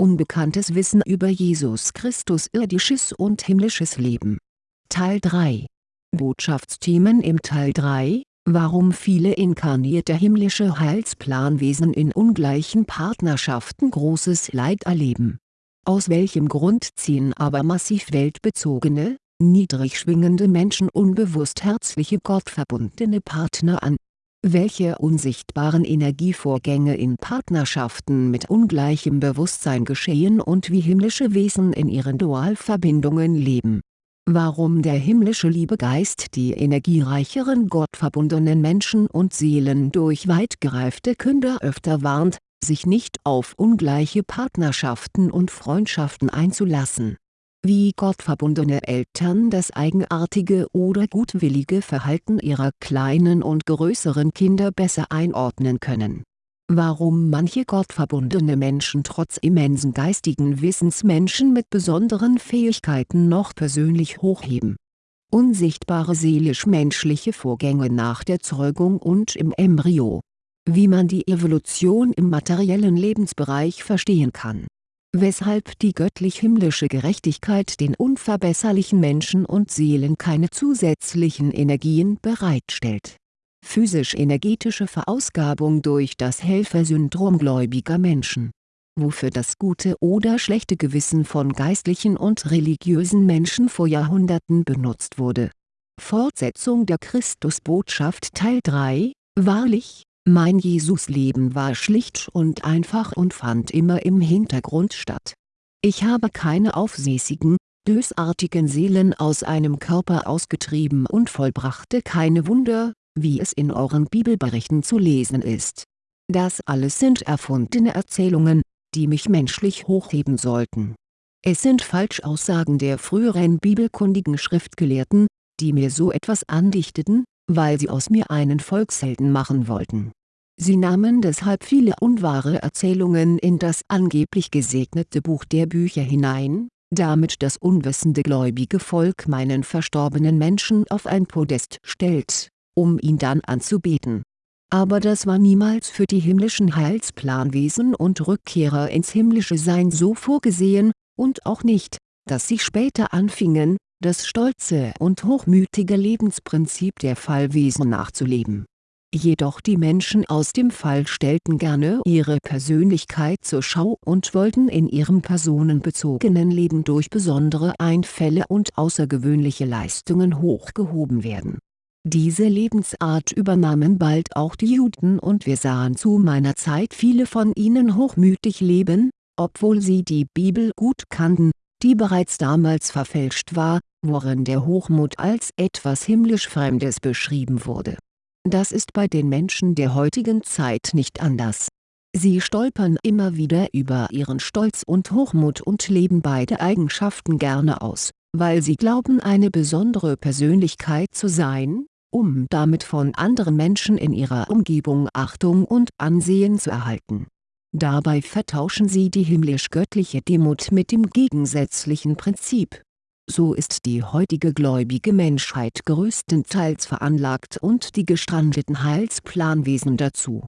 Unbekanntes Wissen über Jesus Christus irdisches und himmlisches Leben. Teil 3 Botschaftsthemen im Teil 3 Warum viele inkarnierte himmlische Heilsplanwesen in ungleichen Partnerschaften großes Leid erleben. Aus welchem Grund ziehen aber massiv weltbezogene, niedrig schwingende Menschen unbewusst herzliche gottverbundene Partner an welche unsichtbaren Energievorgänge in Partnerschaften mit ungleichem Bewusstsein geschehen und wie himmlische Wesen in ihren Dualverbindungen leben. Warum der himmlische Liebegeist die energiereicheren gottverbundenen Menschen und Seelen durch weit gereifte Künder öfter warnt, sich nicht auf ungleiche Partnerschaften und Freundschaften einzulassen wie gottverbundene Eltern das eigenartige oder gutwillige Verhalten ihrer kleinen und größeren Kinder besser einordnen können. Warum manche gottverbundene Menschen trotz immensen geistigen Wissens Menschen mit besonderen Fähigkeiten noch persönlich hochheben. Unsichtbare seelisch-menschliche Vorgänge nach der Zeugung und im Embryo. Wie man die Evolution im materiellen Lebensbereich verstehen kann weshalb die göttlich-himmlische Gerechtigkeit den unverbesserlichen Menschen und Seelen keine zusätzlichen Energien bereitstellt. Physisch-energetische Verausgabung durch das Helfersyndrom gläubiger Menschen wofür das gute oder schlechte Gewissen von geistlichen und religiösen Menschen vor Jahrhunderten benutzt wurde. Fortsetzung der Christusbotschaft Teil 3 Wahrlich, mein Jesusleben war schlicht und einfach und fand immer im Hintergrund statt. Ich habe keine aufsässigen, bösartigen Seelen aus einem Körper ausgetrieben und vollbrachte keine Wunder, wie es in euren Bibelberichten zu lesen ist. Das alles sind erfundene Erzählungen, die mich menschlich hochheben sollten. Es sind Falschaussagen der früheren bibelkundigen Schriftgelehrten, die mir so etwas andichteten, weil sie aus mir einen Volkshelden machen wollten. Sie nahmen deshalb viele unwahre Erzählungen in das angeblich gesegnete Buch der Bücher hinein, damit das unwissende gläubige Volk meinen verstorbenen Menschen auf ein Podest stellt, um ihn dann anzubeten. Aber das war niemals für die himmlischen Heilsplanwesen und Rückkehrer ins himmlische Sein so vorgesehen, und auch nicht, dass sie später anfingen, das stolze und hochmütige Lebensprinzip der Fallwesen nachzuleben. Jedoch die Menschen aus dem Fall stellten gerne ihre Persönlichkeit zur Schau und wollten in ihrem personenbezogenen Leben durch besondere Einfälle und außergewöhnliche Leistungen hochgehoben werden. Diese Lebensart übernahmen bald auch die Juden und wir sahen zu meiner Zeit viele von ihnen hochmütig leben, obwohl sie die Bibel gut kannten, die bereits damals verfälscht war, worin der Hochmut als etwas himmlisch Fremdes beschrieben wurde. Das ist bei den Menschen der heutigen Zeit nicht anders. Sie stolpern immer wieder über ihren Stolz und Hochmut und leben beide Eigenschaften gerne aus, weil sie glauben eine besondere Persönlichkeit zu sein, um damit von anderen Menschen in ihrer Umgebung Achtung und Ansehen zu erhalten Dabei vertauschen sie die himmlisch-göttliche Demut mit dem gegensätzlichen Prinzip. So ist die heutige gläubige Menschheit größtenteils veranlagt und die gestrandeten Heilsplanwesen dazu.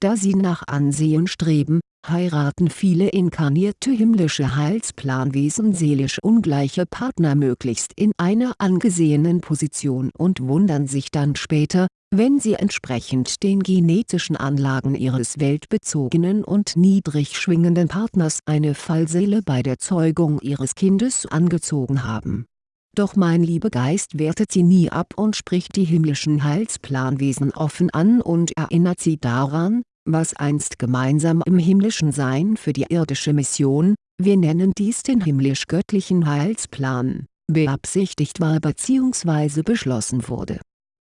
Da sie nach Ansehen streben, heiraten viele inkarnierte himmlische Heilsplanwesen seelisch ungleiche Partner möglichst in einer angesehenen Position und wundern sich dann später, wenn sie entsprechend den genetischen Anlagen ihres weltbezogenen und niedrig schwingenden Partners eine Fallseele bei der Zeugung ihres Kindes angezogen haben. Doch mein Liebegeist wertet sie nie ab und spricht die himmlischen Heilsplanwesen offen an und erinnert sie daran, was einst gemeinsam im himmlischen Sein für die irdische Mission, wir nennen dies den himmlisch-göttlichen Heilsplan, beabsichtigt war bzw. beschlossen wurde.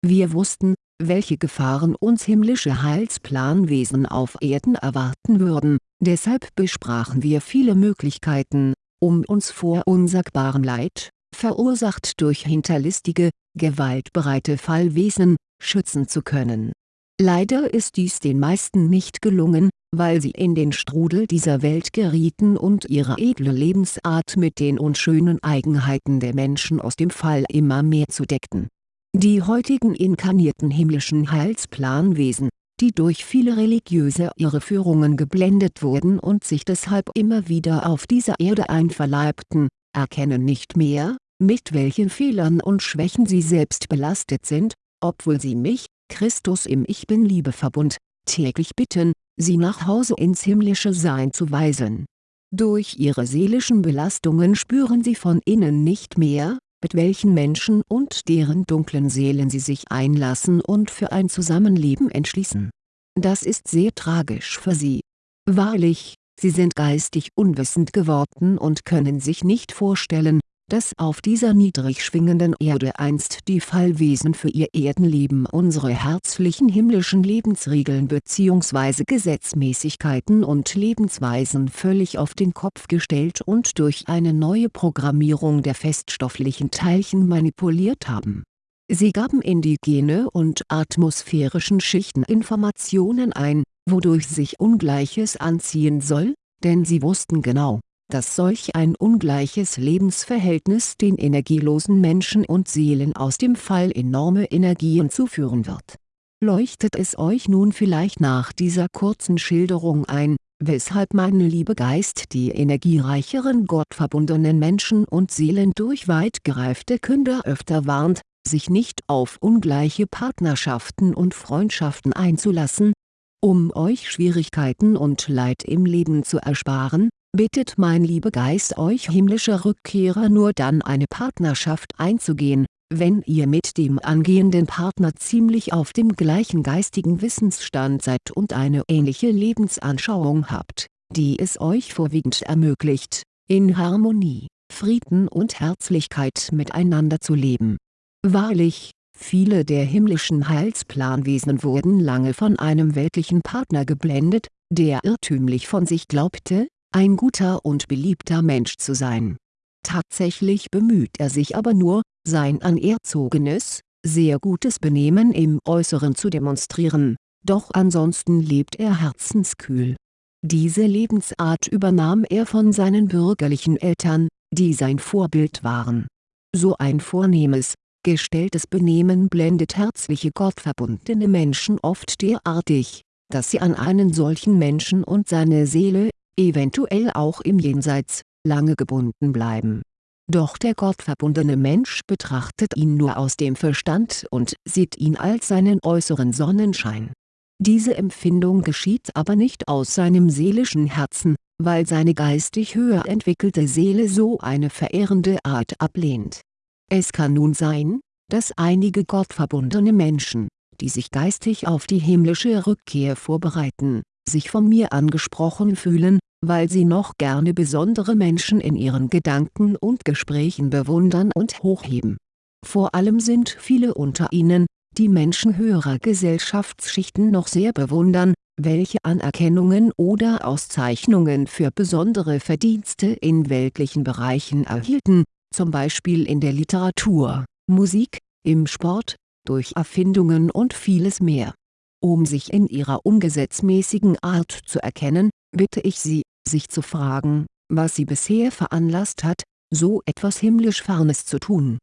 Wir wussten, welche Gefahren uns himmlische Heilsplanwesen auf Erden erwarten würden, deshalb besprachen wir viele Möglichkeiten, um uns vor unsagbarem Leid, verursacht durch hinterlistige, gewaltbereite Fallwesen, schützen zu können. Leider ist dies den meisten nicht gelungen, weil sie in den Strudel dieser Welt gerieten und ihre edle Lebensart mit den unschönen Eigenheiten der Menschen aus dem Fall immer mehr zudeckten die heutigen inkarnierten himmlischen Heilsplanwesen, die durch viele religiöse Irreführungen geblendet wurden und sich deshalb immer wieder auf dieser Erde einverleibten, erkennen nicht mehr, mit welchen Fehlern und Schwächen sie selbst belastet sind, obwohl sie mich, Christus im Ich Bin-Liebeverbund, täglich bitten, sie nach Hause ins himmlische Sein zu weisen. Durch ihre seelischen Belastungen spüren sie von innen nicht mehr, mit welchen Menschen und deren dunklen Seelen sie sich einlassen und für ein Zusammenleben entschließen. Das ist sehr tragisch für sie. Wahrlich, sie sind geistig unwissend geworden und können sich nicht vorstellen, dass auf dieser niedrig schwingenden Erde einst die Fallwesen für ihr Erdenleben unsere herzlichen himmlischen Lebensregeln bzw. Gesetzmäßigkeiten und Lebensweisen völlig auf den Kopf gestellt und durch eine neue Programmierung der feststofflichen Teilchen manipuliert haben. Sie gaben in die Gene und atmosphärischen Schichten Informationen ein, wodurch sich Ungleiches anziehen soll, denn sie wussten genau dass solch ein ungleiches Lebensverhältnis den energielosen Menschen und Seelen aus dem Fall enorme Energien zuführen wird. Leuchtet es euch nun vielleicht nach dieser kurzen Schilderung ein, weshalb mein lieber Geist die energiereicheren gottverbundenen Menschen und Seelen durch weit gereifte Künder öfter warnt, sich nicht auf ungleiche Partnerschaften und Freundschaften einzulassen? Um euch Schwierigkeiten und Leid im Leben zu ersparen, bittet mein lieber Geist euch himmlische Rückkehrer nur dann eine Partnerschaft einzugehen, wenn ihr mit dem angehenden Partner ziemlich auf dem gleichen geistigen Wissensstand seid und eine ähnliche Lebensanschauung habt, die es euch vorwiegend ermöglicht, in Harmonie, Frieden und Herzlichkeit miteinander zu leben. Wahrlich, viele der himmlischen Heilsplanwesen wurden lange von einem weltlichen Partner geblendet, der irrtümlich von sich glaubte, ein guter und beliebter Mensch zu sein. Tatsächlich bemüht er sich aber nur, sein anerzogenes, sehr gutes Benehmen im Äußeren zu demonstrieren, doch ansonsten lebt er herzenskühl. Diese Lebensart übernahm er von seinen bürgerlichen Eltern, die sein Vorbild waren. So ein vornehmes, gestelltes Benehmen blendet herzliche gottverbundene Menschen oft derartig, dass sie an einen solchen Menschen und seine Seele eventuell auch im Jenseits, lange gebunden bleiben. Doch der gottverbundene Mensch betrachtet ihn nur aus dem Verstand und sieht ihn als seinen äußeren Sonnenschein. Diese Empfindung geschieht aber nicht aus seinem seelischen Herzen, weil seine geistig höher entwickelte Seele so eine verehrende Art ablehnt. Es kann nun sein, dass einige gottverbundene Menschen, die sich geistig auf die himmlische Rückkehr vorbereiten, sich von mir angesprochen fühlen, weil sie noch gerne besondere Menschen in ihren Gedanken und Gesprächen bewundern und hochheben. Vor allem sind viele unter ihnen, die Menschen höherer Gesellschaftsschichten noch sehr bewundern, welche Anerkennungen oder Auszeichnungen für besondere Verdienste in weltlichen Bereichen erhielten, zum Beispiel in der Literatur, Musik, im Sport, durch Erfindungen und vieles mehr um sich in ihrer ungesetzmäßigen Art zu erkennen, bitte ich Sie, sich zu fragen, was sie bisher veranlasst hat, so etwas himmlisch Fernes zu tun.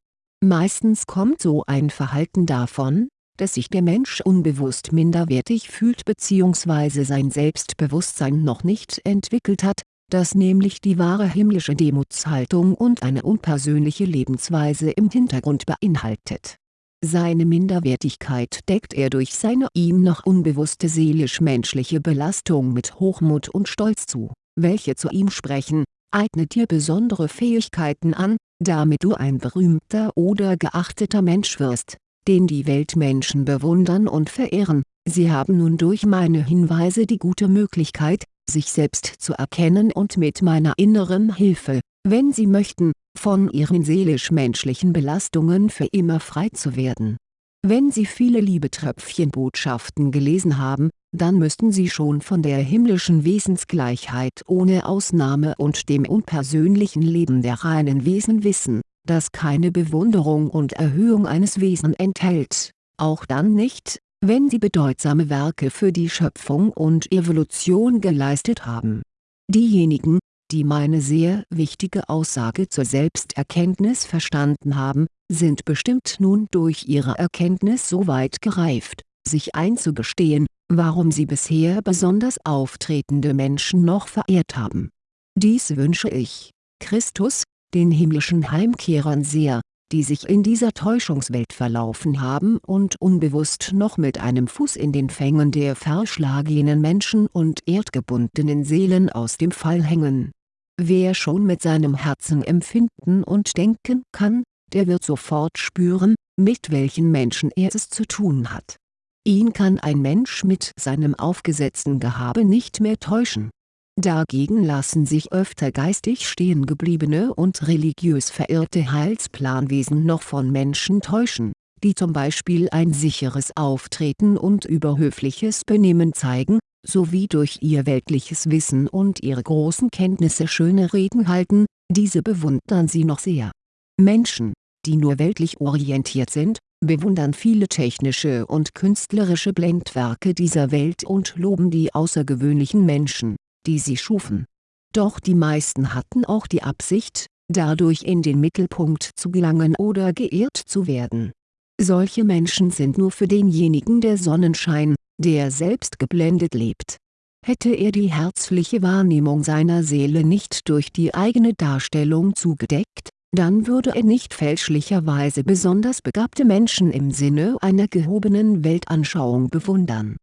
Meistens kommt so ein Verhalten davon, dass sich der Mensch unbewusst minderwertig fühlt bzw. sein Selbstbewusstsein noch nicht entwickelt hat, das nämlich die wahre himmlische Demutshaltung und eine unpersönliche Lebensweise im Hintergrund beinhaltet seine Minderwertigkeit deckt er durch seine ihm noch unbewusste seelisch-menschliche Belastung mit Hochmut und Stolz zu, welche zu ihm sprechen, eigne dir besondere Fähigkeiten an, damit du ein berühmter oder geachteter Mensch wirst, den die Weltmenschen bewundern und verehren, sie haben nun durch meine Hinweise die gute Möglichkeit, sich selbst zu erkennen und mit meiner inneren Hilfe, wenn sie möchten, von ihren seelisch-menschlichen Belastungen für immer frei zu werden. Wenn Sie viele Liebetröpfchenbotschaften gelesen haben, dann müssten Sie schon von der himmlischen Wesensgleichheit ohne Ausnahme und dem unpersönlichen Leben der reinen Wesen wissen, das keine Bewunderung und Erhöhung eines Wesens enthält, auch dann nicht, wenn sie bedeutsame Werke für die Schöpfung und Evolution geleistet haben. Diejenigen, die meine sehr wichtige Aussage zur Selbsterkenntnis verstanden haben, sind bestimmt nun durch ihre Erkenntnis so weit gereift, sich einzugestehen, warum sie bisher besonders auftretende Menschen noch verehrt haben. Dies wünsche ich, Christus, den himmlischen Heimkehrern sehr, die sich in dieser Täuschungswelt verlaufen haben und unbewusst noch mit einem Fuß in den Fängen der verschlagenen Menschen und erdgebundenen Seelen aus dem Fall hängen. Wer schon mit seinem Herzen empfinden und denken kann, der wird sofort spüren, mit welchen Menschen er es zu tun hat. Ihn kann ein Mensch mit seinem aufgesetzten Gehabe nicht mehr täuschen Dagegen lassen sich öfter geistig stehengebliebene und religiös verirrte Heilsplanwesen noch von Menschen täuschen, die zum Beispiel ein sicheres Auftreten und überhöfliches Benehmen zeigen, sowie durch ihr weltliches Wissen und ihre großen Kenntnisse schöne Reden halten, diese bewundern sie noch sehr. Menschen, die nur weltlich orientiert sind, bewundern viele technische und künstlerische Blendwerke dieser Welt und loben die außergewöhnlichen Menschen die sie schufen. Doch die meisten hatten auch die Absicht, dadurch in den Mittelpunkt zu gelangen oder geehrt zu werden. Solche Menschen sind nur für denjenigen der Sonnenschein, der selbst geblendet lebt. Hätte er die herzliche Wahrnehmung seiner Seele nicht durch die eigene Darstellung zugedeckt, dann würde er nicht fälschlicherweise besonders begabte Menschen im Sinne einer gehobenen Weltanschauung bewundern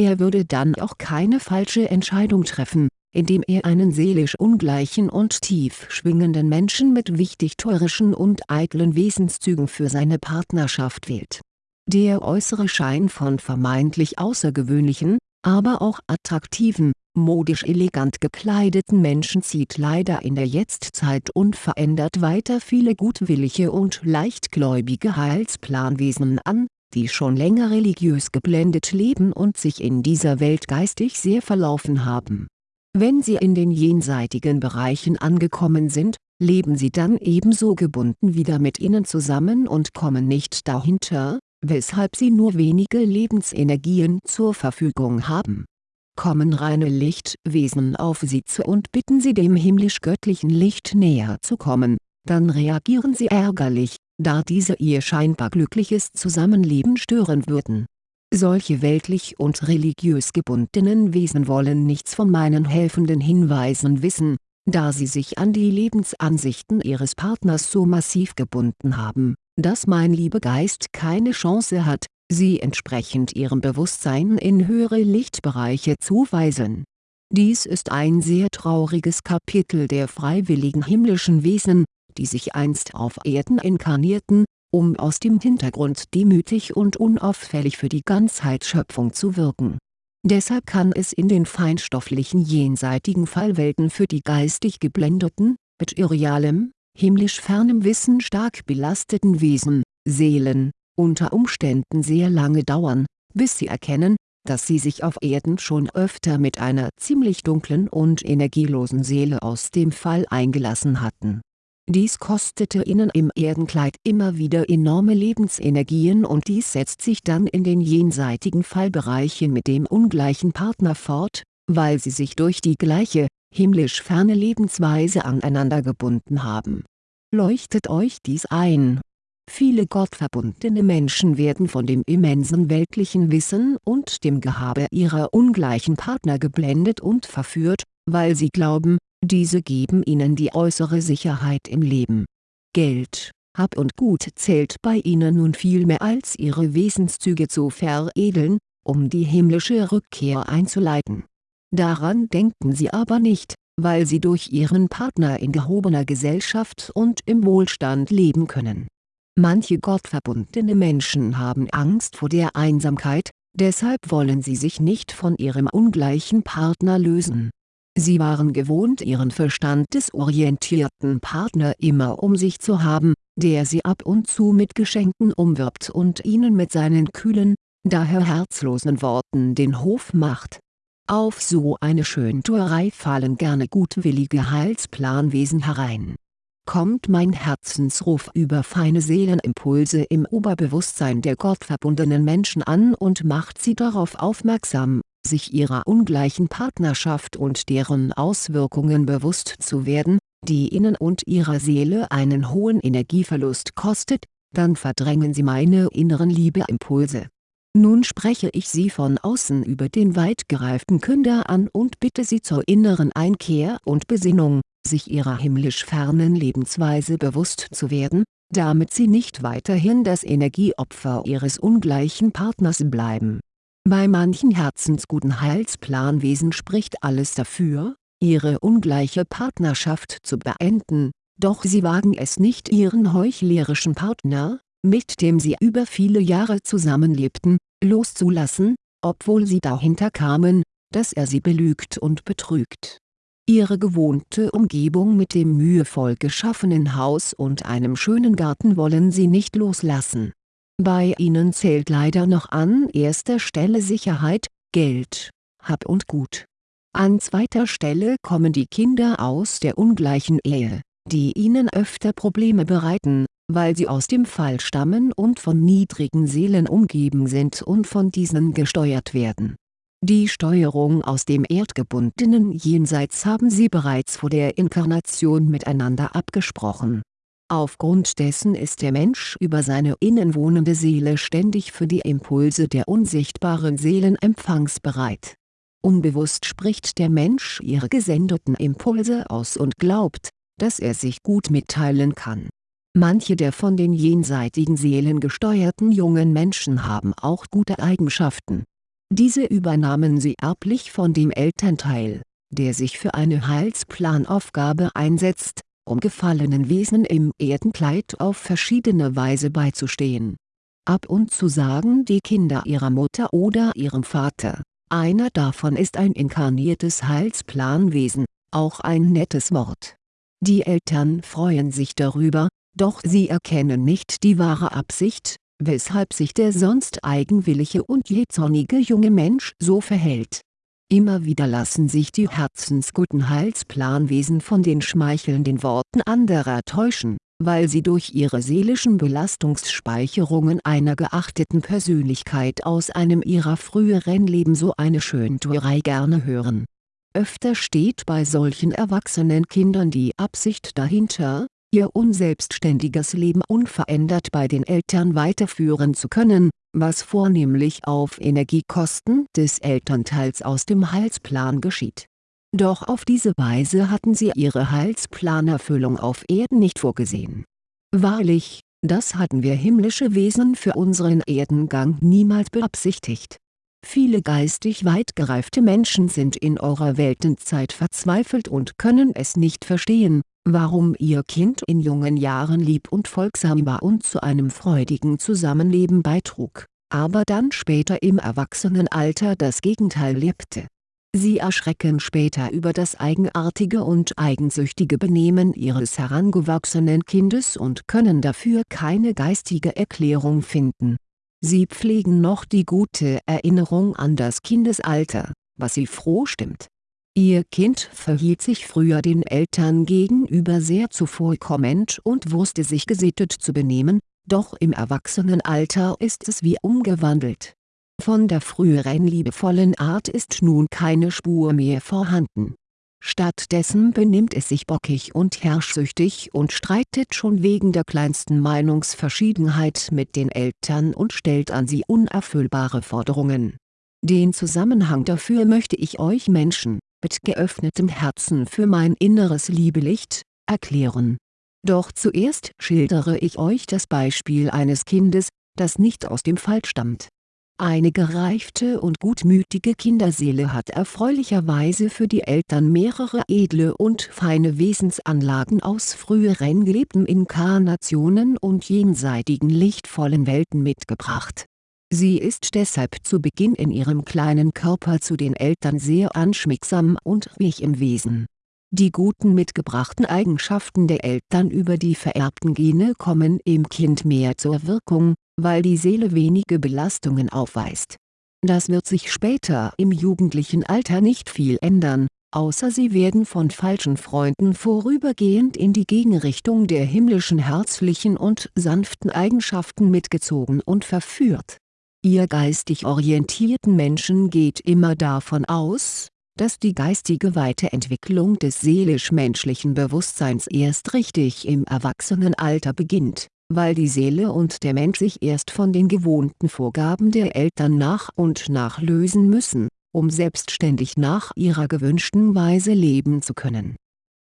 er würde dann auch keine falsche Entscheidung treffen, indem er einen seelisch ungleichen und tief schwingenden Menschen mit wichtigtuerischen und eitlen Wesenszügen für seine Partnerschaft wählt. Der äußere Schein von vermeintlich außergewöhnlichen, aber auch attraktiven, modisch elegant gekleideten Menschen zieht leider in der Jetztzeit unverändert weiter viele gutwillige und leichtgläubige Heilsplanwesen an die schon länger religiös geblendet leben und sich in dieser Welt geistig sehr verlaufen haben. Wenn sie in den jenseitigen Bereichen angekommen sind, leben sie dann ebenso gebunden wieder mit ihnen zusammen und kommen nicht dahinter, weshalb sie nur wenige Lebensenergien zur Verfügung haben. Kommen reine Lichtwesen auf sie zu und bitten sie dem himmlisch-göttlichen Licht näher zu kommen, dann reagieren sie ärgerlich, da diese ihr scheinbar glückliches Zusammenleben stören würden. Solche weltlich und religiös gebundenen Wesen wollen nichts von meinen helfenden Hinweisen wissen, da sie sich an die Lebensansichten ihres Partners so massiv gebunden haben, dass mein Liebegeist keine Chance hat, sie entsprechend ihrem Bewusstsein in höhere Lichtbereiche zu weisen. Dies ist ein sehr trauriges Kapitel der freiwilligen himmlischen Wesen, die sich einst auf Erden inkarnierten, um aus dem Hintergrund demütig und unauffällig für die Ganzheitsschöpfung zu wirken. Deshalb kann es in den feinstofflichen jenseitigen Fallwelten für die geistig geblendeten, mit irrealem, himmlisch fernem Wissen stark belasteten Wesen, Seelen, unter Umständen sehr lange dauern, bis sie erkennen, dass sie sich auf Erden schon öfter mit einer ziemlich dunklen und energielosen Seele aus dem Fall eingelassen hatten dies kostete ihnen im Erdenkleid immer wieder enorme Lebensenergien und dies setzt sich dann in den jenseitigen Fallbereichen mit dem ungleichen Partner fort, weil sie sich durch die gleiche, himmlisch ferne Lebensweise aneinander gebunden haben. Leuchtet euch dies ein? Viele gottverbundene Menschen werden von dem immensen weltlichen Wissen und dem Gehabe ihrer ungleichen Partner geblendet und verführt, weil sie glauben, diese geben ihnen die äußere Sicherheit im Leben. Geld, Hab und Gut zählt bei ihnen nun viel mehr als ihre Wesenszüge zu veredeln, um die himmlische Rückkehr einzuleiten. Daran denken sie aber nicht, weil sie durch ihren Partner in gehobener Gesellschaft und im Wohlstand leben können. Manche gottverbundene Menschen haben Angst vor der Einsamkeit, deshalb wollen sie sich nicht von ihrem ungleichen Partner lösen Sie waren gewohnt ihren verstandesorientierten Partner immer um sich zu haben, der sie ab und zu mit Geschenken umwirbt und ihnen mit seinen kühlen, daher herzlosen Worten den Hof macht. Auf so eine Schöntuerei fallen gerne gutwillige Heilsplanwesen herein. Kommt mein Herzensruf über feine Seelenimpulse im Oberbewusstsein der gottverbundenen Menschen an und macht sie darauf aufmerksam, sich ihrer ungleichen Partnerschaft und deren Auswirkungen bewusst zu werden, die ihnen und ihrer Seele einen hohen Energieverlust kostet, dann verdrängen sie meine inneren Liebeimpulse. Nun spreche ich Sie von außen über den weit gereiften Künder an und bitte Sie zur inneren Einkehr und Besinnung, sich ihrer himmlisch fernen Lebensweise bewusst zu werden, damit Sie nicht weiterhin das Energieopfer Ihres ungleichen Partners bleiben. Bei manchen herzensguten Heilsplanwesen spricht alles dafür, ihre ungleiche Partnerschaft zu beenden, doch sie wagen es nicht ihren heuchlerischen Partner, mit dem sie über viele Jahre zusammenlebten, loszulassen, obwohl sie dahinter kamen, dass er sie belügt und betrügt. Ihre gewohnte Umgebung mit dem mühevoll geschaffenen Haus und einem schönen Garten wollen sie nicht loslassen. Bei ihnen zählt leider noch an erster Stelle Sicherheit, Geld, Hab und Gut. An zweiter Stelle kommen die Kinder aus der ungleichen Ehe, die ihnen öfter Probleme bereiten, weil sie aus dem Fall stammen und von niedrigen Seelen umgeben sind und von diesen gesteuert werden. Die Steuerung aus dem erdgebundenen Jenseits haben sie bereits vor der Inkarnation miteinander abgesprochen. Aufgrund dessen ist der Mensch über seine innenwohnende Seele ständig für die Impulse der unsichtbaren Seelen empfangsbereit. Unbewusst spricht der Mensch ihre gesendeten Impulse aus und glaubt, dass er sich gut mitteilen kann Manche der von den jenseitigen Seelen gesteuerten jungen Menschen haben auch gute Eigenschaften. Diese übernahmen sie erblich von dem Elternteil, der sich für eine Heilsplanaufgabe einsetzt, um gefallenen Wesen im Erdenkleid auf verschiedene Weise beizustehen. Ab und zu sagen die Kinder ihrer Mutter oder ihrem Vater, einer davon ist ein inkarniertes Heilsplanwesen, auch ein nettes Wort. Die Eltern freuen sich darüber, doch sie erkennen nicht die wahre Absicht, weshalb sich der sonst eigenwillige und jähzornige junge Mensch so verhält. Immer wieder lassen sich die herzensguten Heilsplanwesen von den schmeichelnden Worten anderer täuschen, weil sie durch ihre seelischen Belastungsspeicherungen einer geachteten Persönlichkeit aus einem ihrer früheren Leben so eine Schöntuerei gerne hören. Öfter steht bei solchen erwachsenen Kindern die Absicht dahinter, ihr unselbstständiges Leben unverändert bei den Eltern weiterführen zu können, was vornehmlich auf Energiekosten des Elternteils aus dem Heilsplan geschieht. Doch auf diese Weise hatten sie ihre Heilsplanerfüllung auf Erden nicht vorgesehen. Wahrlich, das hatten wir himmlische Wesen für unseren Erdengang niemals beabsichtigt. Viele geistig weit gereifte Menschen sind in eurer Weltenzeit verzweifelt und können es nicht verstehen, warum ihr Kind in jungen Jahren lieb und folgsam war und zu einem freudigen Zusammenleben beitrug, aber dann später im Erwachsenenalter das Gegenteil lebte. Sie erschrecken später über das eigenartige und eigensüchtige Benehmen ihres herangewachsenen Kindes und können dafür keine geistige Erklärung finden. Sie pflegen noch die gute Erinnerung an das Kindesalter, was sie froh stimmt Ihr Kind verhielt sich früher den Eltern gegenüber sehr zuvorkommend und wusste sich gesittet zu benehmen, doch im Erwachsenenalter ist es wie umgewandelt. Von der früheren liebevollen Art ist nun keine Spur mehr vorhanden. Stattdessen benimmt es sich bockig und herrschsüchtig und streitet schon wegen der kleinsten Meinungsverschiedenheit mit den Eltern und stellt an sie unerfüllbare Forderungen. Den Zusammenhang dafür möchte ich euch Menschen, mit geöffnetem Herzen für mein inneres Liebelicht, erklären. Doch zuerst schildere ich euch das Beispiel eines Kindes, das nicht aus dem Fall stammt. Eine gereifte und gutmütige Kinderseele hat erfreulicherweise für die Eltern mehrere edle und feine Wesensanlagen aus früheren gelebten Inkarnationen und jenseitigen lichtvollen Welten mitgebracht Sie ist deshalb zu Beginn in ihrem kleinen Körper zu den Eltern sehr anschmiegsam und weich im Wesen. Die guten mitgebrachten Eigenschaften der Eltern über die vererbten Gene kommen im Kind mehr zur Wirkung, weil die Seele wenige Belastungen aufweist. Das wird sich später im jugendlichen Alter nicht viel ändern, außer sie werden von falschen Freunden vorübergehend in die Gegenrichtung der himmlischen herzlichen und sanften Eigenschaften mitgezogen und verführt Ihr geistig orientierten Menschen geht immer davon aus, dass die geistige Weiterentwicklung des seelisch-menschlichen Bewusstseins erst richtig im Erwachsenenalter beginnt, weil die Seele und der Mensch sich erst von den gewohnten Vorgaben der Eltern nach und nach lösen müssen, um selbstständig nach ihrer gewünschten Weise leben zu können.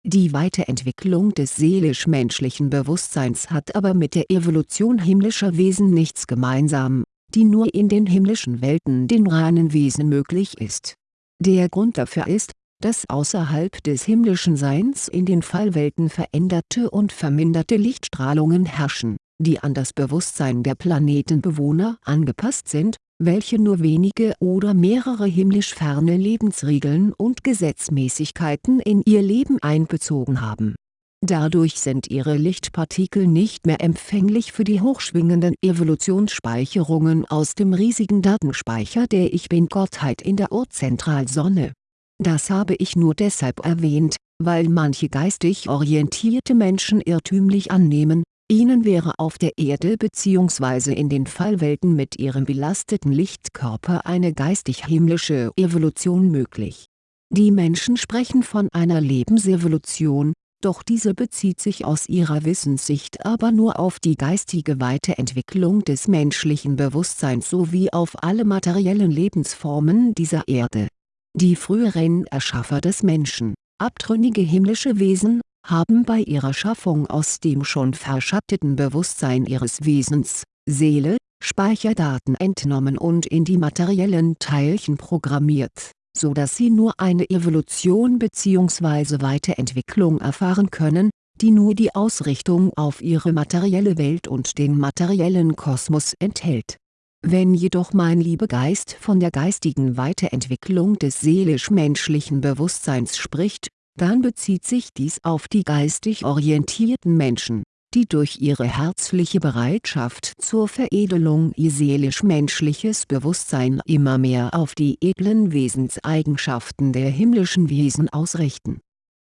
Die Weiterentwicklung des seelisch-menschlichen Bewusstseins hat aber mit der Evolution himmlischer Wesen nichts gemeinsam, die nur in den himmlischen Welten den reinen Wesen möglich ist. Der Grund dafür ist, dass außerhalb des himmlischen Seins in den Fallwelten veränderte und verminderte Lichtstrahlungen herrschen, die an das Bewusstsein der Planetenbewohner angepasst sind, welche nur wenige oder mehrere himmlisch ferne Lebensregeln und Gesetzmäßigkeiten in ihr Leben einbezogen haben. Dadurch sind ihre Lichtpartikel nicht mehr empfänglich für die hochschwingenden Evolutionsspeicherungen aus dem riesigen Datenspeicher der Ich-Bin-Gottheit in der Urzentralsonne das habe ich nur deshalb erwähnt, weil manche geistig orientierte Menschen irrtümlich annehmen, ihnen wäre auf der Erde bzw. in den Fallwelten mit ihrem belasteten Lichtkörper eine geistig-himmlische Evolution möglich. Die Menschen sprechen von einer Lebensevolution, doch diese bezieht sich aus ihrer Wissenssicht aber nur auf die geistige Weiterentwicklung des menschlichen Bewusstseins sowie auf alle materiellen Lebensformen dieser Erde die früheren Erschaffer des Menschen, abtrünnige himmlische Wesen, haben bei ihrer Schaffung aus dem schon verschatteten Bewusstsein ihres Wesens, Seele, Speicherdaten entnommen und in die materiellen Teilchen programmiert, so dass sie nur eine Evolution bzw. Weiterentwicklung erfahren können, die nur die Ausrichtung auf ihre materielle Welt und den materiellen Kosmos enthält wenn jedoch mein Liebegeist von der geistigen Weiterentwicklung des seelisch-menschlichen Bewusstseins spricht, dann bezieht sich dies auf die geistig orientierten Menschen, die durch ihre herzliche Bereitschaft zur Veredelung ihr seelisch-menschliches Bewusstsein immer mehr auf die edlen Wesenseigenschaften der himmlischen Wesen ausrichten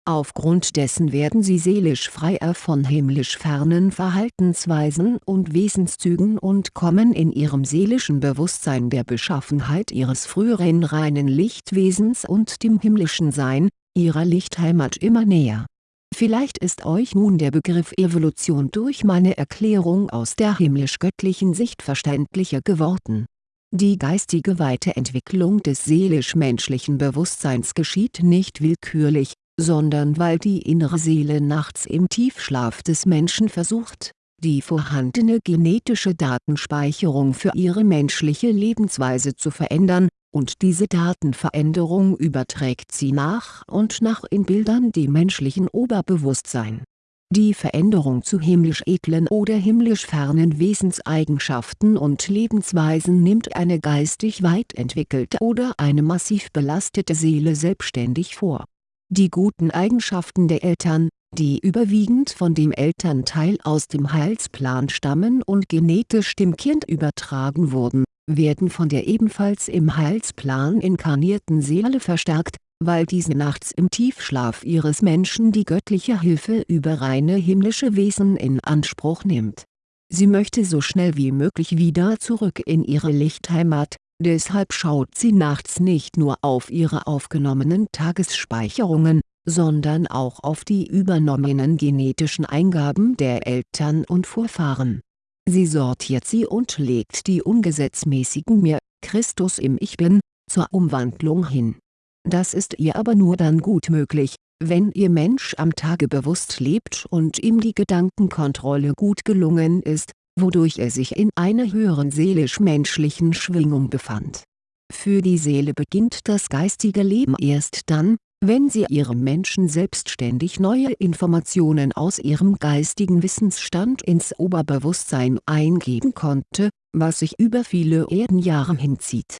Aufgrund dessen werden sie seelisch freier von himmlisch fernen Verhaltensweisen und Wesenszügen und kommen in ihrem seelischen Bewusstsein der Beschaffenheit ihres früheren reinen Lichtwesens und dem himmlischen Sein, ihrer Lichtheimat immer näher. Vielleicht ist euch nun der Begriff Evolution durch meine Erklärung aus der himmlisch-göttlichen Sicht verständlicher geworden. Die geistige Weiterentwicklung des seelisch-menschlichen Bewusstseins geschieht nicht willkürlich, sondern weil die innere Seele nachts im Tiefschlaf des Menschen versucht, die vorhandene genetische Datenspeicherung für ihre menschliche Lebensweise zu verändern, und diese Datenveränderung überträgt sie nach und nach in Bildern dem menschlichen Oberbewusstsein. Die Veränderung zu himmlisch edlen oder himmlisch fernen Wesenseigenschaften und Lebensweisen nimmt eine geistig weit entwickelte oder eine massiv belastete Seele selbstständig vor die guten Eigenschaften der Eltern, die überwiegend von dem Elternteil aus dem Heilsplan stammen und genetisch dem Kind übertragen wurden, werden von der ebenfalls im Heilsplan inkarnierten Seele verstärkt, weil diese nachts im Tiefschlaf ihres Menschen die göttliche Hilfe über reine himmlische Wesen in Anspruch nimmt. Sie möchte so schnell wie möglich wieder zurück in ihre Lichtheimat, Deshalb schaut sie nachts nicht nur auf ihre aufgenommenen Tagesspeicherungen, sondern auch auf die übernommenen genetischen Eingaben der Eltern und Vorfahren. Sie sortiert sie und legt die ungesetzmäßigen Mir, Christus im Ich Bin, zur Umwandlung hin. Das ist ihr aber nur dann gut möglich, wenn ihr Mensch am Tage bewusst lebt und ihm die Gedankenkontrolle gut gelungen ist, wodurch er sich in einer höheren seelisch-menschlichen Schwingung befand. Für die Seele beginnt das geistige Leben erst dann, wenn sie ihrem Menschen selbstständig neue Informationen aus ihrem geistigen Wissensstand ins Oberbewusstsein eingeben konnte, was sich über viele Erdenjahre hinzieht.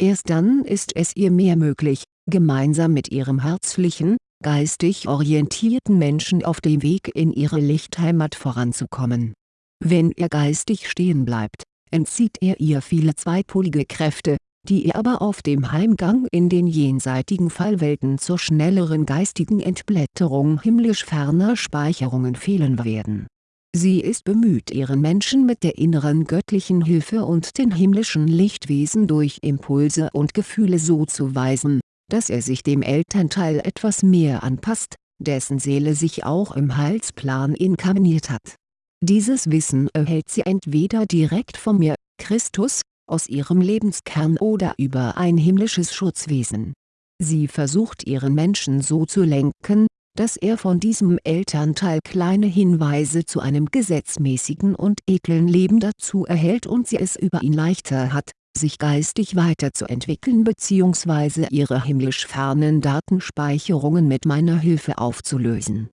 Erst dann ist es ihr mehr möglich, gemeinsam mit ihrem herzlichen, geistig orientierten Menschen auf dem Weg in ihre Lichtheimat voranzukommen wenn er geistig stehen bleibt, entzieht er ihr viele zweipolige Kräfte, die ihr aber auf dem Heimgang in den jenseitigen Fallwelten zur schnelleren geistigen Entblätterung himmlisch ferner Speicherungen fehlen werden. Sie ist bemüht ihren Menschen mit der inneren göttlichen Hilfe und den himmlischen Lichtwesen durch Impulse und Gefühle so zu weisen, dass er sich dem Elternteil etwas mehr anpasst, dessen Seele sich auch im Heilsplan inkarniert hat Dieses Wissen erhält sie entweder direkt von mir, Christus, aus ihrem Lebenskern oder über ein himmlisches Schutzwesen. Sie versucht ihren Menschen so zu lenken, dass er von diesem Elternteil kleine Hinweise zu einem gesetzmäßigen und edlen Leben dazu erhält und sie es über ihn leichter hat, sich geistig weiterzuentwickeln bzw. ihre himmlisch fernen Datenspeicherungen mit meiner Hilfe aufzulösen.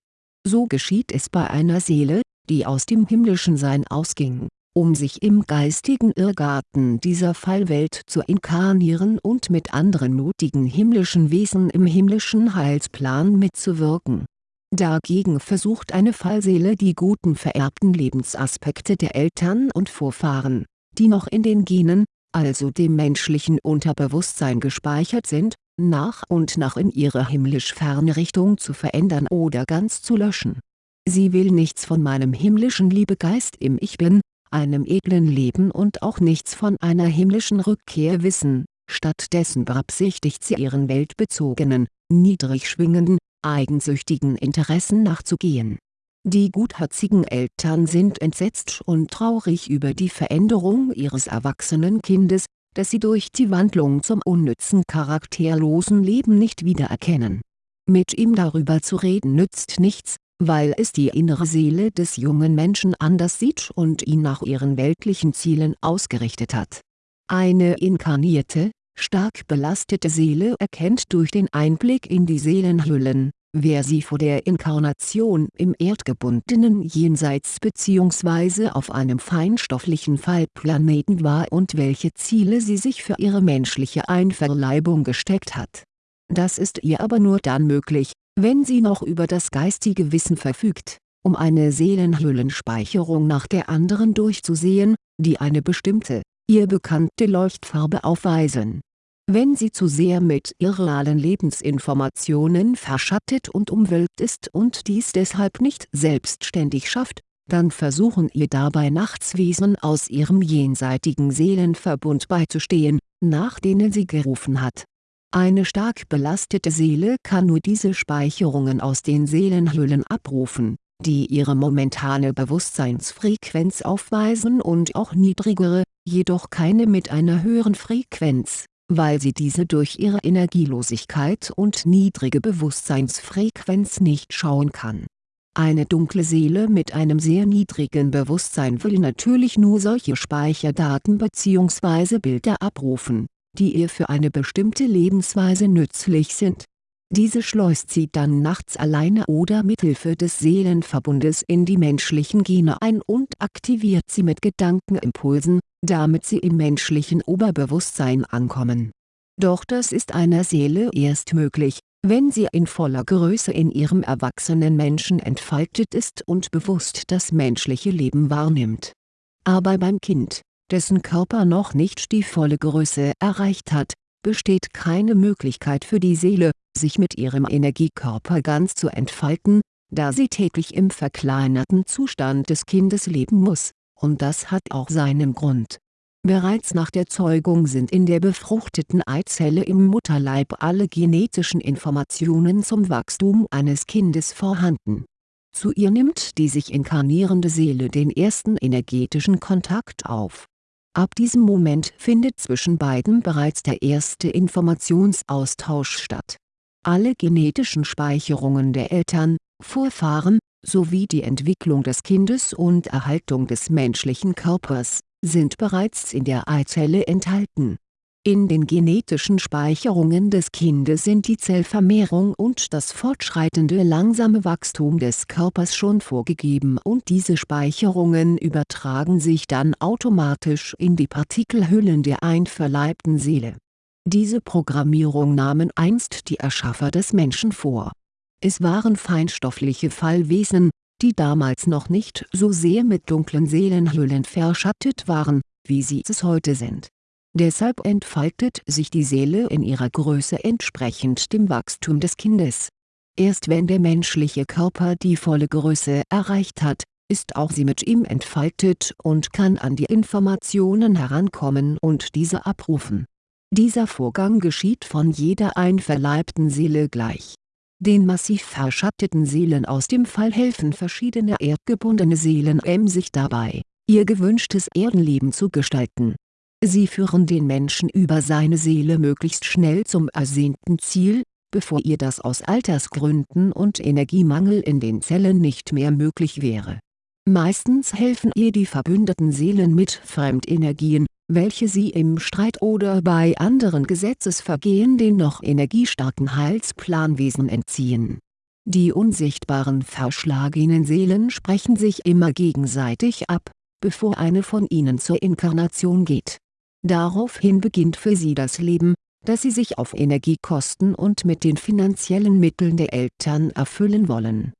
So geschieht es bei einer Seele, die aus dem himmlischen Sein ausging, um sich im geistigen Irrgarten dieser Fallwelt zu inkarnieren und mit anderen mutigen himmlischen Wesen im himmlischen Heilsplan mitzuwirken. Dagegen versucht eine Fallseele die guten vererbten Lebensaspekte der Eltern und Vorfahren, die noch in den Genen, also dem menschlichen Unterbewusstsein gespeichert sind, nach und nach in ihre himmlisch ferne Richtung zu verändern oder ganz zu löschen. Sie will nichts von meinem himmlischen Liebegeist im Ich Bin, einem edlen Leben und auch nichts von einer himmlischen Rückkehr wissen, stattdessen beabsichtigt sie ihren weltbezogenen, niedrig schwingenden, eigensüchtigen Interessen nachzugehen. Die gutherzigen Eltern sind entsetzt und traurig über die Veränderung ihres erwachsenen Kindes, das sie durch die Wandlung zum unnützen charakterlosen Leben nicht wiedererkennen. Mit ihm darüber zu reden nützt nichts, weil es die innere Seele des jungen Menschen anders sieht und ihn nach ihren weltlichen Zielen ausgerichtet hat. Eine inkarnierte, stark belastete Seele erkennt durch den Einblick in die Seelenhüllen, wer sie vor der Inkarnation im erdgebundenen Jenseits bzw. auf einem feinstofflichen Fallplaneten war und welche Ziele sie sich für ihre menschliche Einverleibung gesteckt hat. Das ist ihr aber nur dann möglich, wenn sie noch über das geistige Wissen verfügt, um eine Seelenhüllenspeicherung nach der anderen durchzusehen, die eine bestimmte, ihr bekannte Leuchtfarbe aufweisen wenn sie zu sehr mit irrealen Lebensinformationen verschattet und umwölkt ist und dies deshalb nicht selbstständig schafft, dann versuchen ihr dabei Nachtswesen aus ihrem jenseitigen Seelenverbund beizustehen, nach denen sie gerufen hat. Eine stark belastete Seele kann nur diese Speicherungen aus den Seelenhüllen abrufen, die ihre momentane Bewusstseinsfrequenz aufweisen und auch niedrigere, jedoch keine mit einer höheren Frequenz weil sie diese durch ihre Energielosigkeit und niedrige Bewusstseinsfrequenz nicht schauen kann. Eine dunkle Seele mit einem sehr niedrigen Bewusstsein will natürlich nur solche Speicherdaten bzw. Bilder abrufen, die ihr für eine bestimmte Lebensweise nützlich sind. Diese schleust sie dann nachts alleine oder mithilfe des Seelenverbundes in die menschlichen Gene ein und aktiviert sie mit Gedankenimpulsen, damit sie im menschlichen Oberbewusstsein ankommen. Doch das ist einer Seele erst möglich, wenn sie in voller Größe in ihrem erwachsenen Menschen entfaltet ist und bewusst das menschliche Leben wahrnimmt. Aber beim Kind, dessen Körper noch nicht die volle Größe erreicht hat, besteht keine Möglichkeit für die Seele, sich mit ihrem Energiekörper ganz zu entfalten, da sie täglich im verkleinerten Zustand des Kindes leben muss und das hat auch seinen Grund. Bereits nach der Zeugung sind in der befruchteten Eizelle im Mutterleib alle genetischen Informationen zum Wachstum eines Kindes vorhanden. Zu ihr nimmt die sich inkarnierende Seele den ersten energetischen Kontakt auf. Ab diesem Moment findet zwischen beiden bereits der erste Informationsaustausch statt. Alle genetischen Speicherungen der Eltern, Vorfahren, sowie die Entwicklung des Kindes und Erhaltung des menschlichen Körpers, sind bereits in der Eizelle enthalten. In den genetischen Speicherungen des Kindes sind die Zellvermehrung und das fortschreitende langsame Wachstum des Körpers schon vorgegeben und diese Speicherungen übertragen sich dann automatisch in die Partikelhüllen der einverleibten Seele. Diese Programmierung nahmen einst die Erschaffer des Menschen vor es waren feinstoffliche Fallwesen, die damals noch nicht so sehr mit dunklen Seelenhüllen verschattet waren, wie sie es heute sind. Deshalb entfaltet sich die Seele in ihrer Größe entsprechend dem Wachstum des Kindes. Erst wenn der menschliche Körper die volle Größe erreicht hat, ist auch sie mit ihm entfaltet und kann an die Informationen herankommen und diese abrufen. Dieser Vorgang geschieht von jeder einverleibten Seele gleich Den massiv verschatteten Seelen aus dem Fall helfen verschiedene erdgebundene Seelen emsig dabei, ihr gewünschtes Erdenleben zu gestalten. Sie führen den Menschen über seine Seele möglichst schnell zum ersehnten Ziel, bevor ihr das aus Altersgründen und Energiemangel in den Zellen nicht mehr möglich wäre. Meistens helfen ihr die verbündeten Seelen mit Fremdenergien, welche sie im Streit oder bei anderen Gesetzesvergehen den noch energiestarken Heilsplanwesen entziehen. Die unsichtbaren verschlagenen Seelen sprechen sich immer gegenseitig ab, bevor eine von ihnen zur Inkarnation geht. Daraufhin beginnt für sie das Leben, das sie sich auf Energiekosten und mit den finanziellen Mitteln der Eltern erfüllen wollen.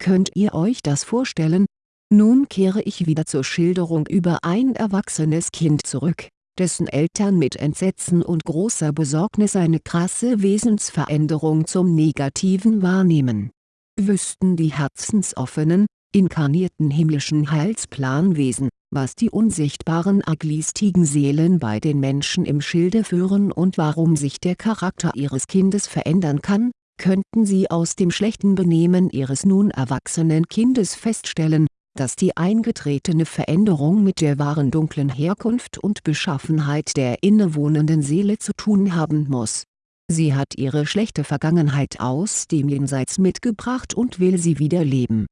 Könnt ihr euch das vorstellen, nun kehre ich wieder zur Schilderung über ein erwachsenes Kind zurück, dessen Eltern mit Entsetzen und großer Besorgnis eine krasse Wesensveränderung zum Negativen wahrnehmen. Wüssten die herzensoffenen, inkarnierten himmlischen Heilsplanwesen, was die unsichtbaren aglistigen Seelen bei den Menschen im Schilde führen und warum sich der Charakter ihres Kindes verändern kann, könnten sie aus dem schlechten Benehmen ihres nun erwachsenen Kindes feststellen, dass die eingetretene Veränderung mit der wahren dunklen Herkunft und Beschaffenheit der innewohnenden Seele zu tun haben muss. Sie hat ihre schlechte Vergangenheit aus dem Jenseits mitgebracht und will sie wiederleben.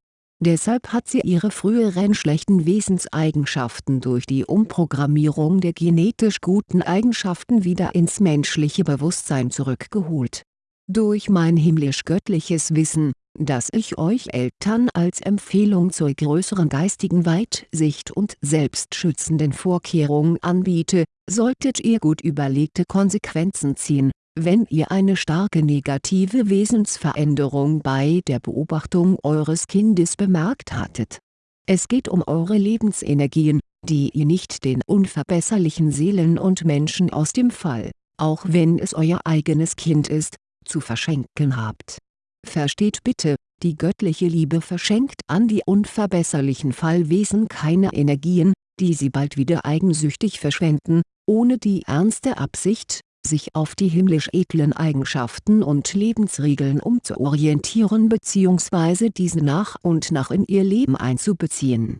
Deshalb hat sie ihre früheren schlechten Wesenseigenschaften durch die Umprogrammierung der genetisch guten Eigenschaften wieder ins menschliche Bewusstsein zurückgeholt. Durch mein himmlisch-göttliches Wissen, das ich euch Eltern als Empfehlung zur größeren geistigen Weitsicht und selbstschützenden Vorkehrung anbiete, solltet ihr gut überlegte Konsequenzen ziehen, wenn ihr eine starke negative Wesensveränderung bei der Beobachtung eures Kindes bemerkt hattet. Es geht um eure Lebensenergien, die ihr nicht den unverbesserlichen Seelen und Menschen aus dem Fall, auch wenn es euer eigenes Kind ist, zu verschenken habt Versteht bitte, die göttliche Liebe verschenkt an die unverbesserlichen Fallwesen keine Energien, die sie bald wieder eigensüchtig verschwenden, ohne die ernste Absicht, sich auf die himmlisch edlen Eigenschaften und Lebensregeln umzuorientieren bzw. diese nach und nach in ihr Leben einzubeziehen.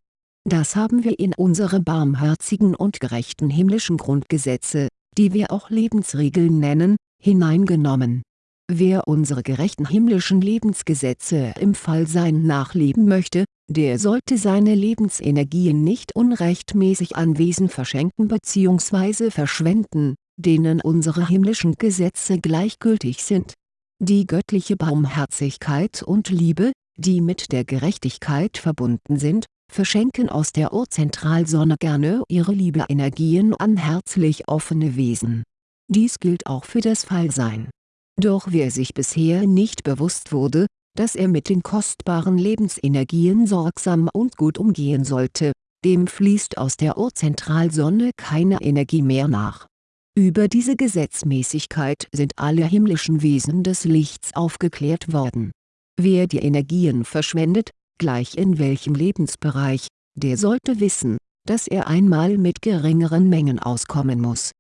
Das haben wir in unsere barmherzigen und gerechten himmlischen Grundgesetze, die wir auch Lebensregeln nennen, hineingenommen Wer unsere gerechten himmlischen Lebensgesetze im Fallsein nachleben möchte, der sollte seine Lebensenergien nicht unrechtmäßig an Wesen verschenken bzw. verschwenden, denen unsere himmlischen Gesetze gleichgültig sind. Die göttliche Barmherzigkeit und Liebe, die mit der Gerechtigkeit verbunden sind, verschenken aus der Urzentralsonne gerne ihre Liebeenergien an herzlich offene Wesen. Dies gilt auch für das Fallsein doch wer sich bisher nicht bewusst wurde, dass er mit den kostbaren Lebensenergien sorgsam und gut umgehen sollte, dem fließt aus der Urzentralsonne keine Energie mehr nach. Über diese Gesetzmäßigkeit sind alle himmlischen Wesen des Lichts aufgeklärt worden. Wer die Energien verschwendet, gleich in welchem Lebensbereich, der sollte wissen, dass er einmal mit geringeren Mengen auskommen muss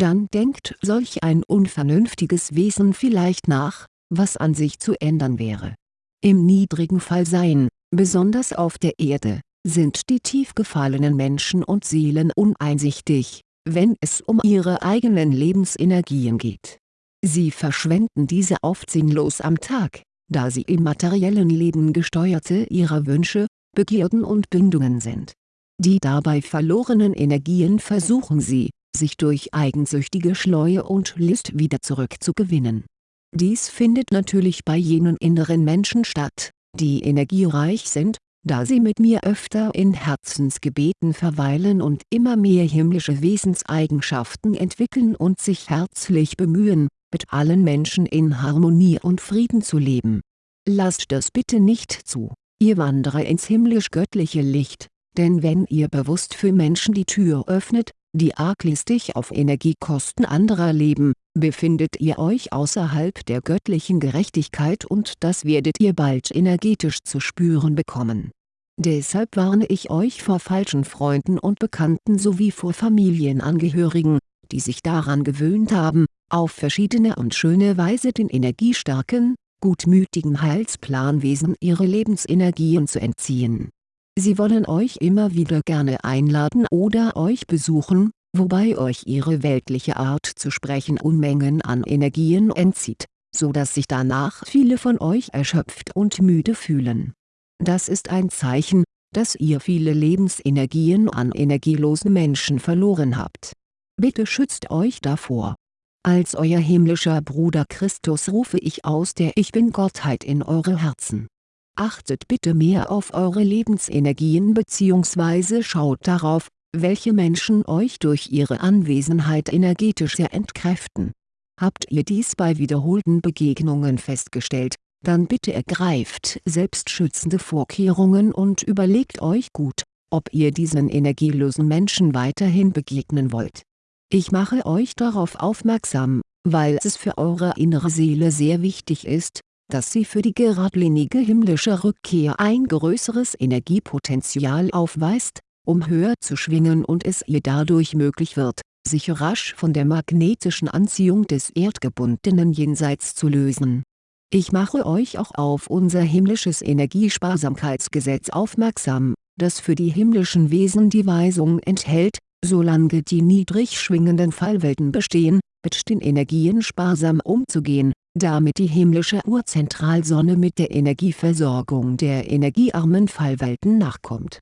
dann denkt solch ein unvernünftiges Wesen vielleicht nach, was an sich zu ändern wäre. Im niedrigen Fallsein, besonders auf der Erde, sind die tief gefallenen Menschen und Seelen uneinsichtig, wenn es um ihre eigenen Lebensenergien geht. Sie verschwenden diese oft sinnlos am Tag, da sie im materiellen Leben Gesteuerte ihrer Wünsche, Begierden und Bindungen sind. Die dabei verlorenen Energien versuchen sie, sich durch eigensüchtige Schleue und List wieder zurückzugewinnen. Dies findet natürlich bei jenen inneren Menschen statt, die energiereich sind, da sie mit mir öfter in Herzensgebeten verweilen und immer mehr himmlische Wesenseigenschaften entwickeln und sich herzlich bemühen, mit allen Menschen in Harmonie und Frieden zu leben. Lasst das bitte nicht zu, ihr wandere ins himmlisch-göttliche Licht, denn wenn ihr bewusst für Menschen die Tür öffnet, die arglistig auf Energiekosten anderer leben, befindet ihr euch außerhalb der göttlichen Gerechtigkeit und das werdet ihr bald energetisch zu spüren bekommen. Deshalb warne ich euch vor falschen Freunden und Bekannten sowie vor Familienangehörigen, die sich daran gewöhnt haben, auf verschiedene und schöne Weise den energiestarken, gutmütigen Heilsplanwesen ihre Lebensenergien zu entziehen. Sie wollen euch immer wieder gerne einladen oder euch besuchen, wobei euch ihre weltliche Art zu sprechen Unmengen an Energien entzieht, so dass sich danach viele von euch erschöpft und müde fühlen. Das ist ein Zeichen, dass ihr viele Lebensenergien an energielosen Menschen verloren habt. Bitte schützt euch davor. Als euer himmlischer Bruder Christus rufe ich aus der Ich Bin-Gottheit in eure Herzen. Achtet bitte mehr auf eure Lebensenergien bzw. schaut darauf, welche Menschen euch durch ihre Anwesenheit energetisch sehr entkräften. Habt ihr dies bei wiederholten Begegnungen festgestellt, dann bitte ergreift selbstschützende Vorkehrungen und überlegt euch gut, ob ihr diesen energielosen Menschen weiterhin begegnen wollt. Ich mache euch darauf aufmerksam, weil es für eure innere Seele sehr wichtig ist, dass sie für die geradlinige himmlische Rückkehr ein größeres Energiepotenzial aufweist, um höher zu schwingen und es ihr dadurch möglich wird, sich rasch von der magnetischen Anziehung des erdgebundenen Jenseits zu lösen. Ich mache euch auch auf unser himmlisches Energiesparsamkeitsgesetz aufmerksam, das für die himmlischen Wesen die Weisung enthält, solange die niedrig schwingenden Fallwelten bestehen, mit den Energien sparsam umzugehen, damit die himmlische Urzentralsonne mit der Energieversorgung der energiearmen Fallwelten nachkommt.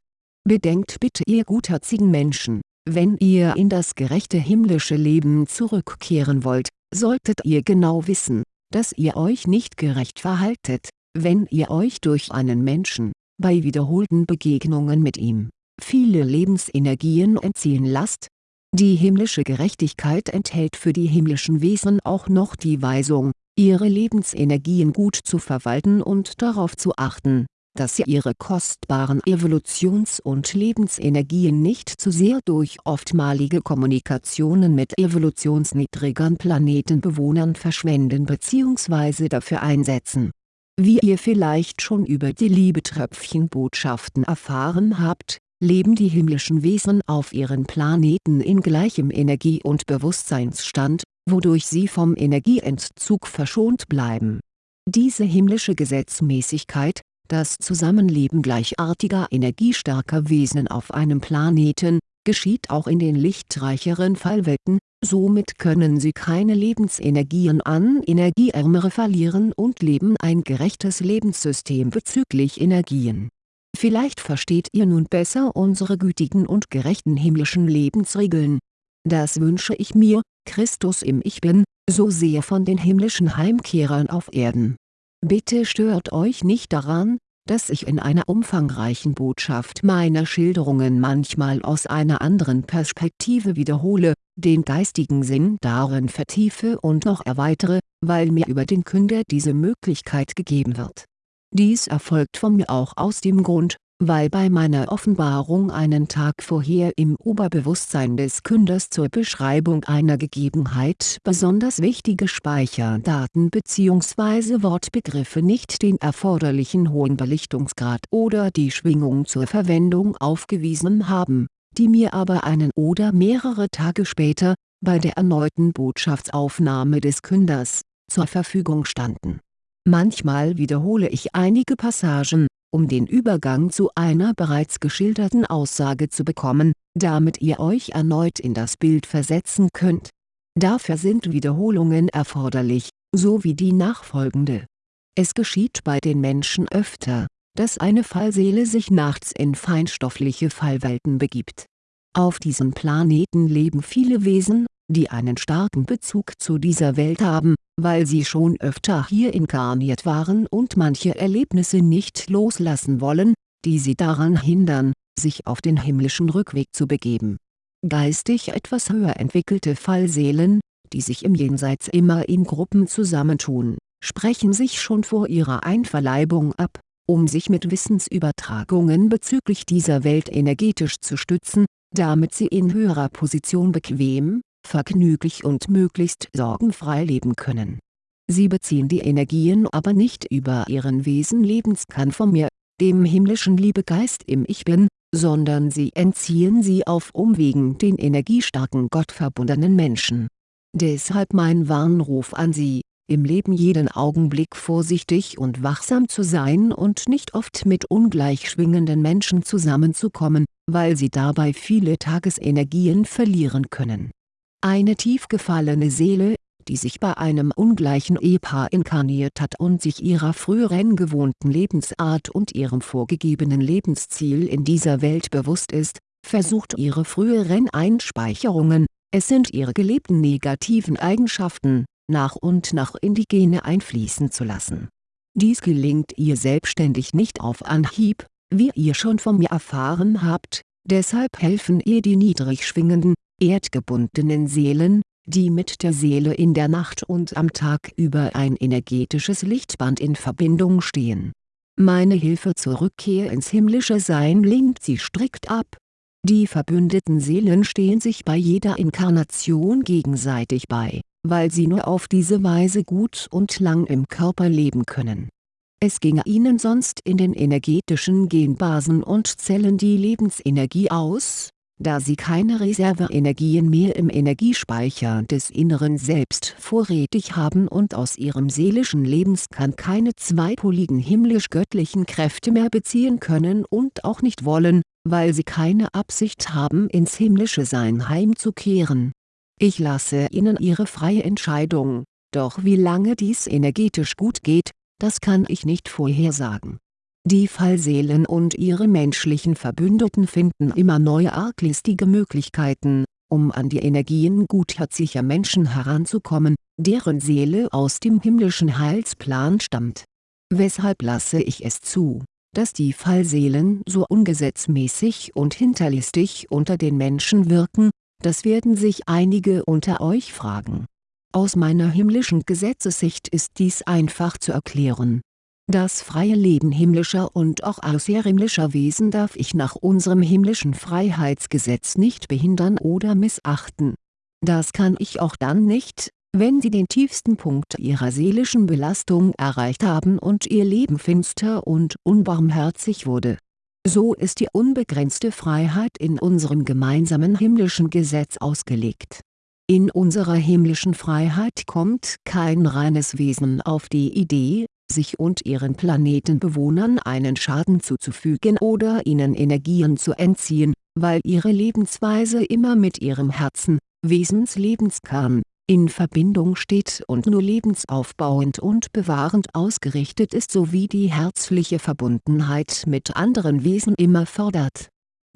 Bedenkt bitte ihr gutherzigen Menschen, wenn ihr in das gerechte himmlische Leben zurückkehren wollt, solltet ihr genau wissen, dass ihr euch nicht gerecht verhaltet, wenn ihr euch durch einen Menschen, bei wiederholten Begegnungen mit ihm, viele Lebensenergien entziehen lasst. Die himmlische Gerechtigkeit enthält für die himmlischen Wesen auch noch die Weisung, ihre Lebensenergien gut zu verwalten und darauf zu achten, dass sie ihre kostbaren Evolutions- und Lebensenergien nicht zu sehr durch oftmalige Kommunikationen mit evolutionsniedrigeren Planetenbewohnern verschwenden bzw. dafür einsetzen. Wie ihr vielleicht schon über die Liebetröpfchen-Botschaften erfahren habt, leben die himmlischen Wesen auf ihren Planeten in gleichem Energie- und Bewusstseinsstand, wodurch sie vom Energieentzug verschont bleiben. Diese himmlische Gesetzmäßigkeit, das Zusammenleben gleichartiger energiestarker Wesen auf einem Planeten, geschieht auch in den lichtreicheren Fallwelten, somit können sie keine Lebensenergien an Energieärmere verlieren und leben ein gerechtes Lebenssystem bezüglich Energien Vielleicht versteht ihr nun besser unsere gütigen und gerechten himmlischen Lebensregeln. Das wünsche ich mir, Christus im Ich Bin, so sehr von den himmlischen Heimkehrern auf Erden. Bitte stört euch nicht daran, dass ich in einer umfangreichen Botschaft meine Schilderungen manchmal aus einer anderen Perspektive wiederhole, den geistigen Sinn darin vertiefe und noch erweitere, weil mir über den Künder diese Möglichkeit gegeben wird. Dies erfolgt von mir auch aus dem Grund, weil bei meiner Offenbarung einen Tag vorher im Oberbewusstsein des Künders zur Beschreibung einer Gegebenheit besonders wichtige Speicherdaten bzw. Wortbegriffe nicht den erforderlichen hohen Belichtungsgrad oder die Schwingung zur Verwendung aufgewiesen haben, die mir aber einen oder mehrere Tage später, bei der erneuten Botschaftsaufnahme des Künders, zur Verfügung standen Manchmal wiederhole ich einige Passagen, um den Übergang zu einer bereits geschilderten Aussage zu bekommen, damit ihr euch erneut in das Bild versetzen könnt. Dafür sind Wiederholungen erforderlich, so wie die nachfolgende. Es geschieht bei den Menschen öfter, dass eine Fallseele sich nachts in feinstoffliche Fallwelten begibt. Auf diesem Planeten leben viele Wesen, die einen starken Bezug zu dieser Welt haben, weil sie schon öfter hier inkarniert waren und manche Erlebnisse nicht loslassen wollen, die sie daran hindern, sich auf den himmlischen Rückweg zu begeben. Geistig etwas höher entwickelte Fallseelen, die sich im Jenseits immer in Gruppen zusammentun, sprechen sich schon vor ihrer Einverleibung ab, um sich mit Wissensübertragungen bezüglich dieser Welt energetisch zu stützen, damit sie in höherer Position bequem, vergnüglich und möglichst sorgenfrei leben können. Sie beziehen die Energien aber nicht über ihren Wesenlebenskern von mir, dem himmlischen Liebegeist im Ich Bin, sondern sie entziehen sie auf Umwegen den energiestarken gottverbundenen Menschen. Deshalb mein Warnruf an Sie, im Leben jeden Augenblick vorsichtig und wachsam zu sein und nicht oft mit ungleich schwingenden Menschen zusammenzukommen, weil sie dabei viele Tagesenergien verlieren können. Eine tief gefallene Seele, die sich bei einem ungleichen Ehepaar inkarniert hat und sich ihrer früheren gewohnten Lebensart und ihrem vorgegebenen Lebensziel in dieser Welt bewusst ist, versucht ihre früheren Einspeicherungen, es sind ihre gelebten negativen Eigenschaften, nach und nach in die Gene einfließen zu lassen. Dies gelingt ihr selbstständig nicht auf Anhieb, wie ihr schon von mir erfahren habt, deshalb helfen ihr die niedrig schwingenden, erdgebundenen Seelen, die mit der Seele in der Nacht und am Tag über ein energetisches Lichtband in Verbindung stehen. Meine Hilfe zur Rückkehr ins himmlische Sein lenkt sie strikt ab. Die verbündeten Seelen stehen sich bei jeder Inkarnation gegenseitig bei weil sie nur auf diese Weise gut und lang im Körper leben können. Es ginge ihnen sonst in den energetischen Genbasen und Zellen die Lebensenergie aus, da sie keine Reserveenergien mehr im Energiespeicher des inneren Selbst vorrätig haben und aus ihrem seelischen Lebenskern keine zweipoligen himmlisch-göttlichen Kräfte mehr beziehen können und auch nicht wollen, weil sie keine Absicht haben ins himmlische Sein heimzukehren ich lasse Ihnen Ihre freie Entscheidung, doch wie lange dies energetisch gut geht, das kann ich nicht vorhersagen. Die Fallseelen und ihre menschlichen Verbündeten finden immer neue arglistige Möglichkeiten, um an die Energien gutherziger Menschen heranzukommen, deren Seele aus dem himmlischen Heilsplan stammt. Weshalb lasse ich es zu, dass die Fallseelen so ungesetzmäßig und hinterlistig unter den Menschen wirken, das werden sich einige unter euch fragen. Aus meiner himmlischen Gesetzessicht ist dies einfach zu erklären. Das freie Leben himmlischer und auch außerhimmlischer Wesen darf ich nach unserem himmlischen Freiheitsgesetz nicht behindern oder missachten. Das kann ich auch dann nicht, wenn sie den tiefsten Punkt ihrer seelischen Belastung erreicht haben und ihr Leben finster und unbarmherzig wurde so ist die unbegrenzte Freiheit in unserem gemeinsamen himmlischen Gesetz ausgelegt. In unserer himmlischen Freiheit kommt kein reines Wesen auf die Idee, sich und ihren Planetenbewohnern einen Schaden zuzufügen oder ihnen Energien zu entziehen, weil ihre Lebensweise immer mit ihrem Herzen, Wesenslebenskern, in Verbindung steht und nur lebensaufbauend und bewahrend ausgerichtet ist sowie die herzliche Verbundenheit mit anderen Wesen immer fördert.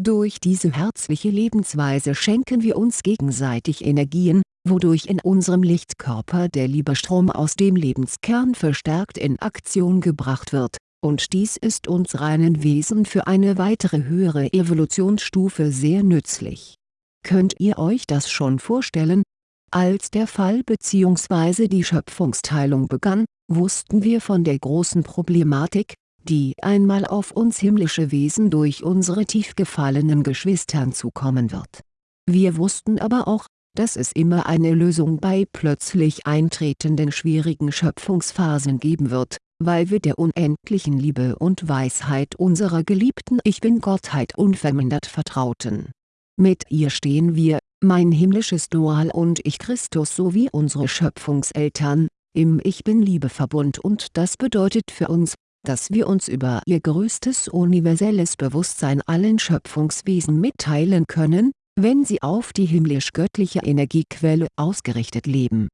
Durch diese herzliche Lebensweise schenken wir uns gegenseitig Energien, wodurch in unserem Lichtkörper der Liebestrom aus dem Lebenskern verstärkt in Aktion gebracht wird, und dies ist uns reinen Wesen für eine weitere höhere Evolutionsstufe sehr nützlich. Könnt ihr euch das schon vorstellen, als der Fall bzw. die Schöpfungsteilung begann, wussten wir von der großen Problematik, die einmal auf uns himmlische Wesen durch unsere tief gefallenen Geschwistern zukommen wird. Wir wussten aber auch, dass es immer eine Lösung bei plötzlich eintretenden schwierigen Schöpfungsphasen geben wird, weil wir der unendlichen Liebe und Weisheit unserer geliebten Ich Bin-Gottheit unvermindert vertrauten. Mit ihr stehen wir, mein himmlisches Dual und Ich Christus sowie unsere Schöpfungseltern, im Ich-Bin-Liebe-Verbund und das bedeutet für uns, dass wir uns über ihr größtes universelles Bewusstsein allen Schöpfungswesen mitteilen können, wenn sie auf die himmlisch-göttliche Energiequelle ausgerichtet leben